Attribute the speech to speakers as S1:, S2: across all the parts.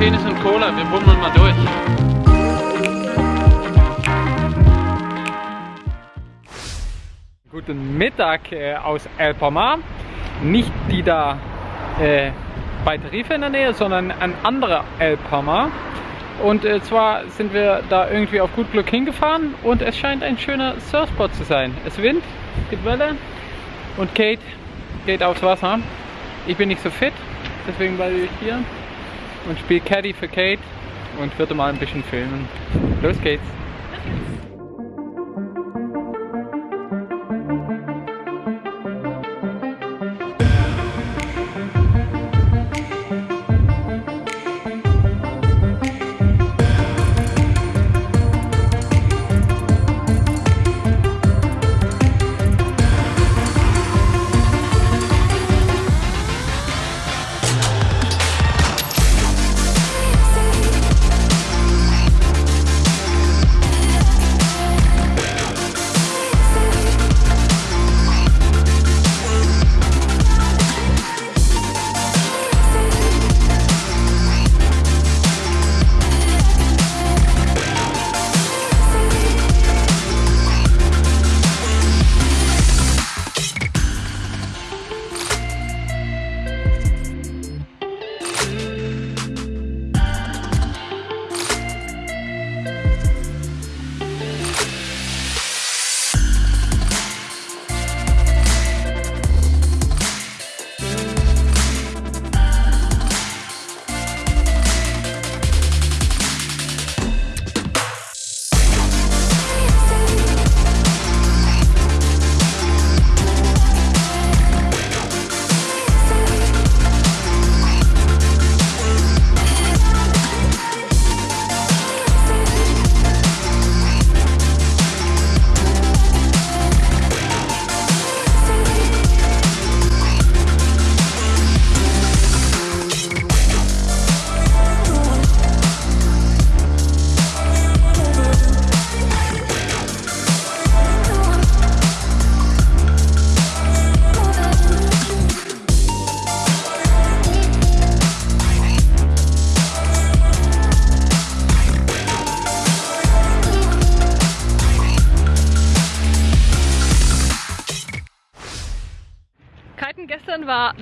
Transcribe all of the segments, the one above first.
S1: Penis und Cola, wir bummeln mal durch. Guten Mittag äh, aus El Palmar. Nicht die da äh, bei Tarife in der Nähe, sondern ein anderer El Palmar. Und äh, zwar sind wir da irgendwie auf gut Glück hingefahren und es scheint ein schöner Surfspot zu sein. Es windet, gibt Welle und Kate geht aufs Wasser. Ich bin nicht so fit, deswegen bleibe ich hier und spiele Caddy für Kate und würde mal ein bisschen filmen. Los geht's!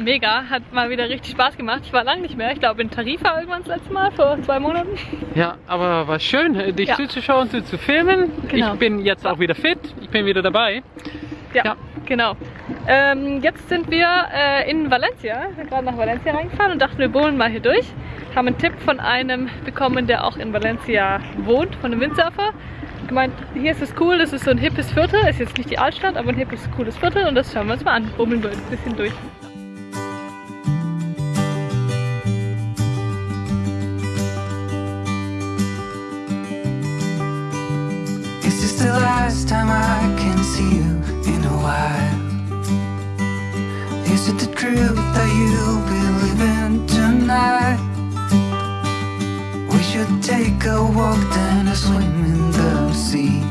S2: Mega, hat mal wieder richtig Spaß gemacht. Ich war lange nicht mehr, ich glaube in Tarifa irgendwann das letzte Mal, vor zwei Monaten.
S1: Ja, aber war schön, äh, dich
S2: Ja.
S1: zuzuschauen, zu, zu filmen.
S2: Genau.
S1: Ich bin jetzt auch wieder fit, ich bin wieder dabei.
S2: Ja,
S1: Ja.
S2: genau. Ähm, jetzt sind wir äh, in Valencia, wir sind gerade nach Valencia reingefahren und dachten, wir bohlen mal hier durch. Haben einen Tipp von einem bekommen, der auch in Valencia wohnt, von einem Windsurfer. Gemeint, hier ist es cool, das ist so ein hippes Viertel, ist jetzt nicht die Altstadt, aber ein hippes, cooles Viertel und das schauen wir uns mal an. Bummeln wir ein bisschen durch.
S3: Last time I can see you in a while? Is it the truth that you'll be living tonight? We should take a walk then a swim in the sea.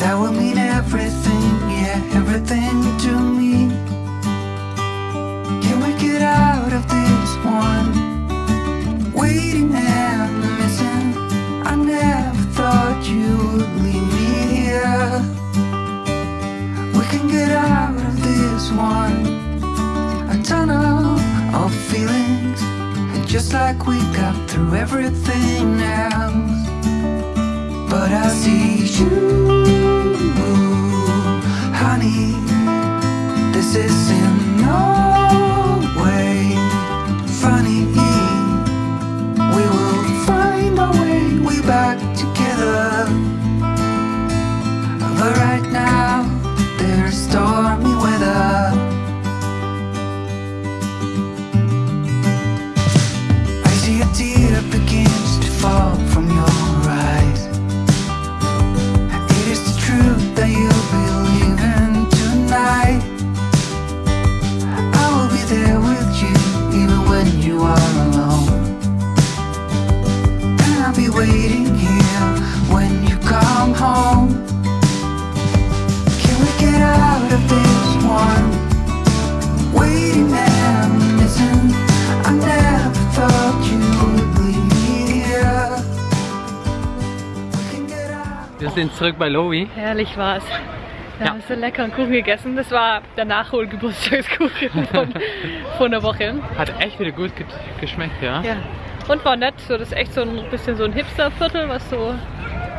S3: That will mean everything, yeah, everything to me. Can we get out of this one? Just like we got through everything else. But I see you, honey. This is in were alone And I'll be waiting here when you come home Can we get out of this one? Waiting and missing I never thought you would leave me here
S1: Wir sind zurück bei Lowy.
S2: Herrlich war's. Wir
S1: Ja.
S2: haben so leckeren Kuchen gegessen. Das war der Nachholgeburtstagskuchen von, von der Woche.
S1: Hat echt wieder gut ge geschmeckt, ja?
S2: Ja. Und war nett. So, das ist echt so ein bisschen so ein Hipsterviertel, was so.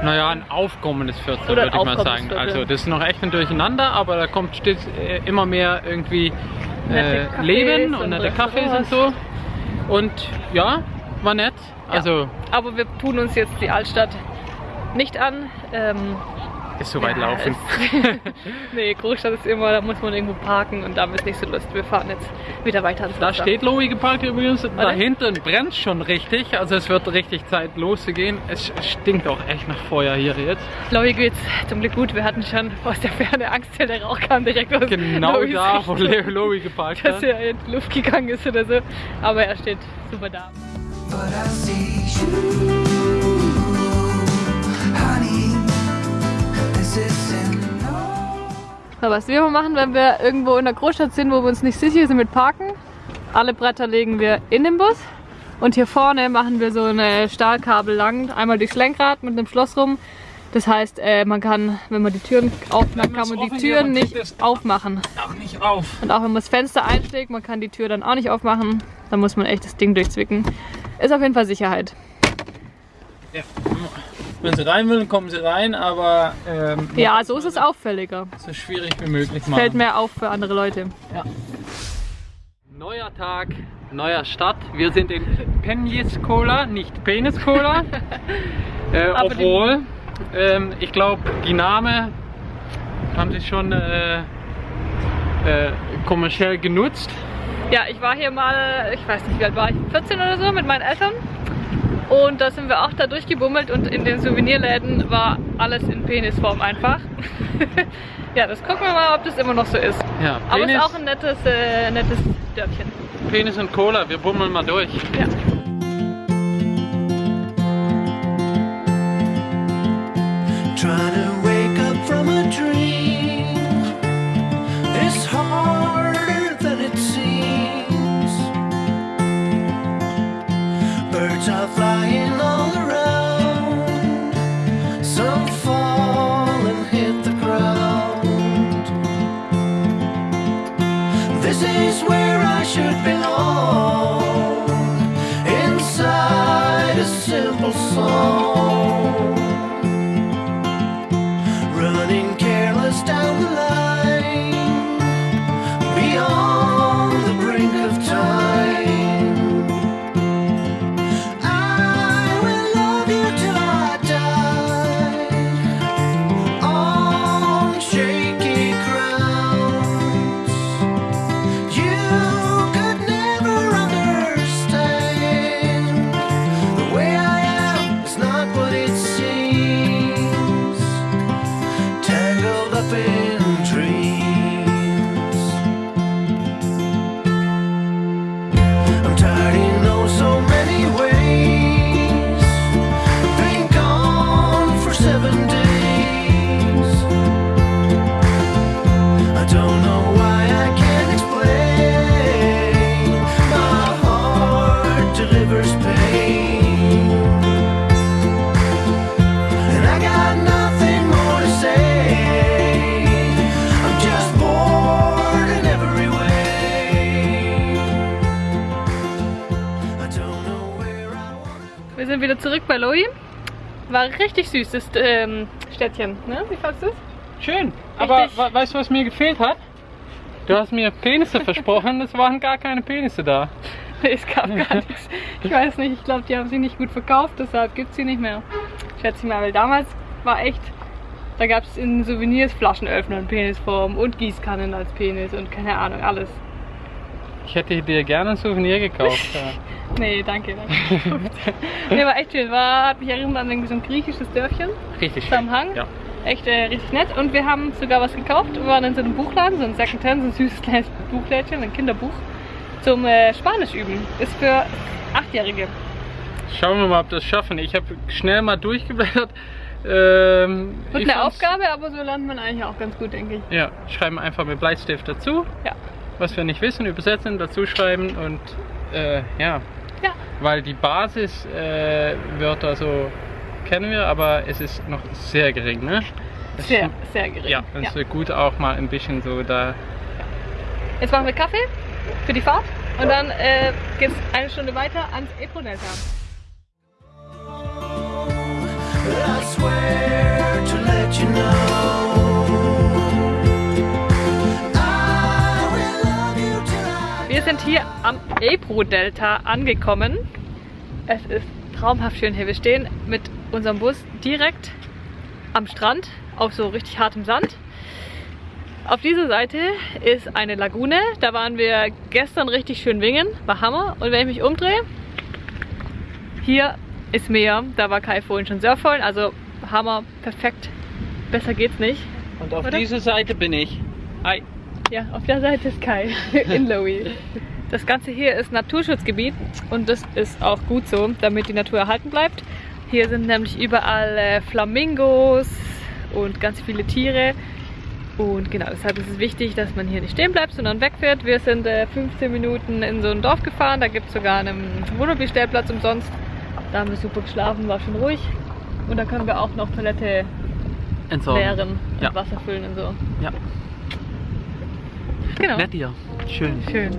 S1: Naja, ein aufkommendes Viertel, würde ich mal sagen.
S2: Viertel.
S1: Also das ist noch echt ein Durcheinander, aber da kommt stets, äh, immer mehr irgendwie äh, Leben und nette Cafés und so. Und ja, war nett. Also
S2: Aber wir tun uns jetzt die Altstadt nicht an. Ähm,
S1: ist so weit
S2: ja,
S1: laufen.
S2: nee, Großstadt ist immer, da muss man irgendwo parken und da es nicht so Lust. Wir fahren jetzt wieder weiter
S1: Da
S2: Wasser.
S1: steht Lowy geparkt übrigens. Da hinten brennt schon richtig. Also es wird richtig Zeit loszugehen. Es stinkt auch echt nach Feuer hier jetzt.
S2: Chloe geht's zum Glück gut. Wir hatten schon aus der Ferne Angst, weil der Rauch kam direkt aus
S1: Genau
S2: Lois
S1: da, wo Lowy geparkt
S2: dass
S1: hat.
S2: er in die Luft gegangen ist oder so. Aber er steht super da.
S4: But I see you,
S2: So, was wir immer machen, wenn wir irgendwo in der Großstadt sind, wo wir uns nicht sicher sind mit Parken, alle Bretter legen wir in den Bus und hier vorne machen wir so eine Stahlkabel lang, einmal durchs Lenkrad mit einem Schloss rum. Das heißt, äh, man kann, wenn man die Türen aufmacht, kann man die Türen nicht aufmachen.
S1: Auch nicht auf.
S2: Und auch wenn man das Fenster einschlägt, man kann die Tür dann auch nicht aufmachen. Dann muss man echt das Ding durchzwicken. Ist auf jeden Fall Sicherheit.
S1: Ja. Wenn sie rein wollen, kommen sie rein, aber ähm,
S2: Ja, so ist es auffälliger.
S1: so schwierig wie möglich machen.
S2: Fällt mehr auf für andere Leute.
S1: Neuer Tag, neuer Stadt. Wir sind in Penjiskola, nicht Peniskola. äh, obwohl, ähm, ich glaube, die Name haben sie schon äh, äh, kommerziell genutzt.
S2: Ja, ich war hier mal, ich weiß nicht, wie alt war ich, 14 oder so mit meinen Eltern. Und da sind wir auch da durchgebummelt und in den Souvenirläden war alles in Penisform einfach. ja, das gucken wir mal, ob das immer noch so ist.
S1: Ja,
S2: Aber es
S1: Penis,
S2: ist auch ein nettes, äh, nettes Dörfchen.
S1: Penis und Cola, wir bummeln mal durch.
S2: Ja.
S4: Trying to This is where I should belong, inside a simple song
S2: War richtig süß, das ähm, Städtchen. Ne? Wie fandest du es?
S1: Schön. Aber we- weißt du, was mir gefehlt hat? Du hast mir Penisse versprochen, es waren gar keine Penisse da.
S2: Es gab gar nichts. Ich weiß nicht, ich glaube, die haben sie nicht gut verkauft, deshalb gibt es sie nicht mehr. Schätze ich mal, weil damals war echt, da gab es in Souvenirs Flaschenöffner in Penisform und Gießkannen als Penis und keine Ahnung, alles.
S1: Ich hätte dir gerne ein Souvenir gekauft. ja.
S2: Nee, danke, danke. nee, war echt schön. War, hat mich erinnert an so ein griechisches Dörfchen
S1: Richtig schön.
S2: am Hang.
S1: Ja.
S2: Echt äh, richtig nett. Und wir haben sogar was gekauft. Wir waren in so einem Buchladen, so ein Secondhand, so ein süßes kleines Buchlädchen, ein Kinderbuch zum äh, Spanisch üben. Ist für Achtjährige.
S1: Schauen wir mal, ob das schaffen. Ich habe schnell mal durchgeblättert. Ähm,
S2: Wird eine Aufgabe, aber so lernt man eigentlich auch ganz gut, denke ich.
S1: Ja, schreiben einfach mit Bleistift dazu.
S2: Ja.
S1: Was wir nicht wissen, übersetzen, dazu schreiben und äh, ja.
S2: Ja.
S1: Weil die Basiswörter äh, so kennen wir, aber es ist noch sehr gering, ne?
S2: Sehr,
S1: ist-
S2: sehr gering.
S1: Ja, und es wäre gut auch mal ein bisschen so da.
S2: Jetzt machen wir Kaffee für die Fahrt und dann äh, geht es eine Stunde weiter ans Ebro-Delta.
S4: I swear to let you know.
S2: Sind hier am Ebro-Delta angekommen. Es ist traumhaft schön hier. Wir stehen mit unserem Bus direkt am Strand auf so richtig hartem Sand. Auf dieser Seite ist eine Lagune. Da waren wir gestern richtig schön wingen. War Hammer. Und wenn ich mich umdrehe, hier ist Meer. Da war Kai vorhin schon surfen. Also Hammer, perfekt. Besser geht's nicht.
S1: Und auf
S2: Oder?
S1: dieser Seite bin ich. Hi.
S2: Ja, auf der Seite ist Kai in Lowy. Das Ganze hier ist Naturschutzgebiet und das ist auch gut so, damit die Natur erhalten bleibt. Hier sind nämlich überall äh, Flamingos und ganz viele Tiere. Und genau, deshalb ist es wichtig, dass man hier nicht stehen bleibt, sondern wegfährt. Wir sind äh, 15 Minuten in so ein Dorf gefahren, da gibt es sogar einen Wohnmobilstellplatz umsonst. Da haben wir super geschlafen, war schon ruhig. Und da können wir auch noch Toilette
S1: Entsorgen.
S2: leeren und
S1: Ja.
S2: Wasser füllen und so.
S1: Ja.
S2: Genau.
S1: Nett hier. Schön.
S2: Schön.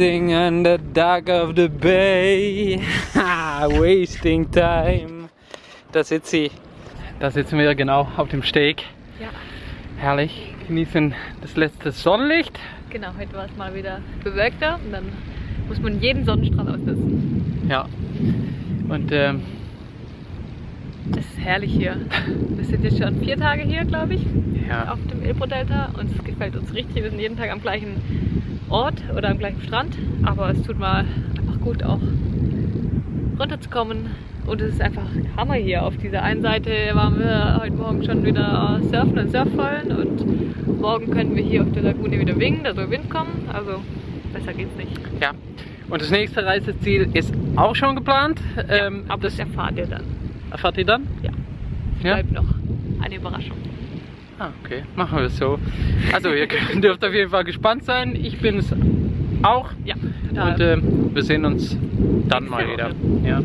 S1: Sitting on the dock of the bay, wasting time. Da sitzt sie. Da sitzen wir genau auf dem Steg.
S2: Ja,
S1: Herrlich. Genießen das letzte Sonnenlicht.
S2: genau. Heute war es mal wieder bewölkter und dann muss man jeden Sonnenstrahl ausnutzen.
S1: Ja. Und ähm,
S2: Es ist herrlich hier. Wir sind jetzt schon vier Tage hier, glaube ich,
S1: ja.
S2: auf dem Ebro-Delta und es gefällt uns richtig. Wir sind jeden Tag am gleichen Ort oder am gleichen Strand, aber es tut mal einfach gut auch runterzukommen und es ist einfach Hammer hier. Auf dieser einen Seite waren wir heute Morgen schon wieder surfen und surfen und morgen können wir hier auf der Lagune wieder wingen, da soll Wind kommen. Also Besser geht's nicht.
S1: Ja. Und das nächste Reiseziel ist auch schon geplant. Ähm,
S2: Aber das erfahrt ihr dann.
S1: erfahrt ihr dann?
S2: Ja.
S1: Ja?
S2: Bleibt noch eine Überraschung.
S1: Ah, okay. Machen wir es so. Also ihr dürft auf jeden Fall gespannt sein. Ich bin es auch.
S2: Ja.
S1: Und ähm, wir sehen uns dann mal wieder. Ja.